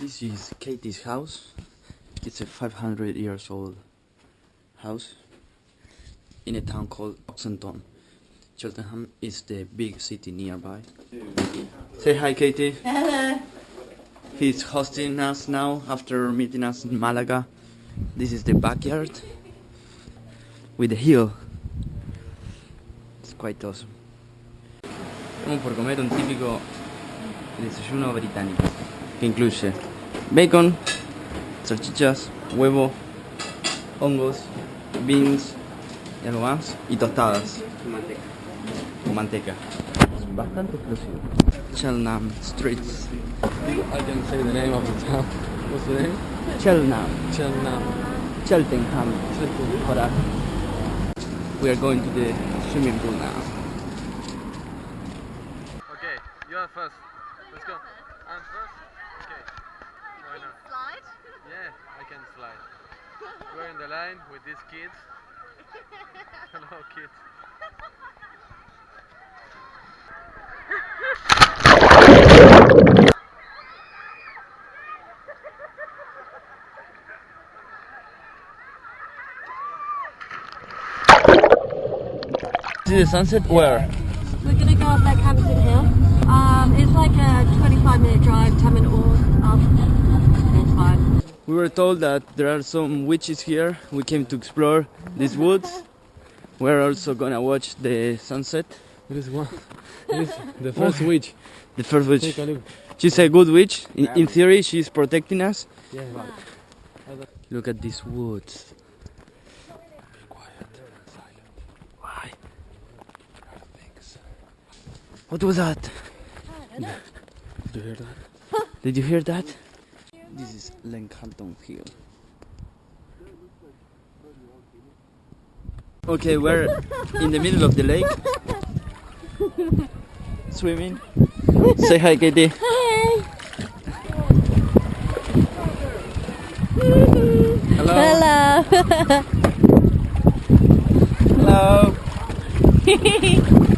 This is Katie's house. It's a 500 years old house in a town called Oxenton. Cheltenham is the big city nearby. Say hi, Katie. Hello. He's hosting us now after meeting us in Malaga. This is the backyard with the hill. It's quite awesome. Estamos por comer un típico desayuno británico que incluye bacon, salchichas, huevo, hongos, beans y algo más y tostadas Manteca. con manteca. Es bastante exclusivo. Cheltenham Streets. I can say the name of the town. What's the name? Cheltenham. Cheltenham. Cheltenham. Cheltenham. We are going to the swimming pool now. Okay, you are first. Let's go. I'm first. Okay. Why not? Slide. Yeah, I can slide. We're in the line with these kids. Hello, kids. See the sunset? Where? We're gonna go up Hampton Hill. Um, it's like a 25 minute We were told that there are some witches here. We came to explore these woods. We're also gonna watch the sunset. It is one. It is the first witch. The first witch. Take a look. She's a good witch. In, in theory, she's protecting us. Yeah. Look at these woods. Be quiet. Silent. Why? Things. What was that? Did you hear that? Did you hear that? This is Leckhampton Hill. Okay, we're in the middle of the lake. Swimming. Say hi, Katie. Hey. Hello. Hello. Hello.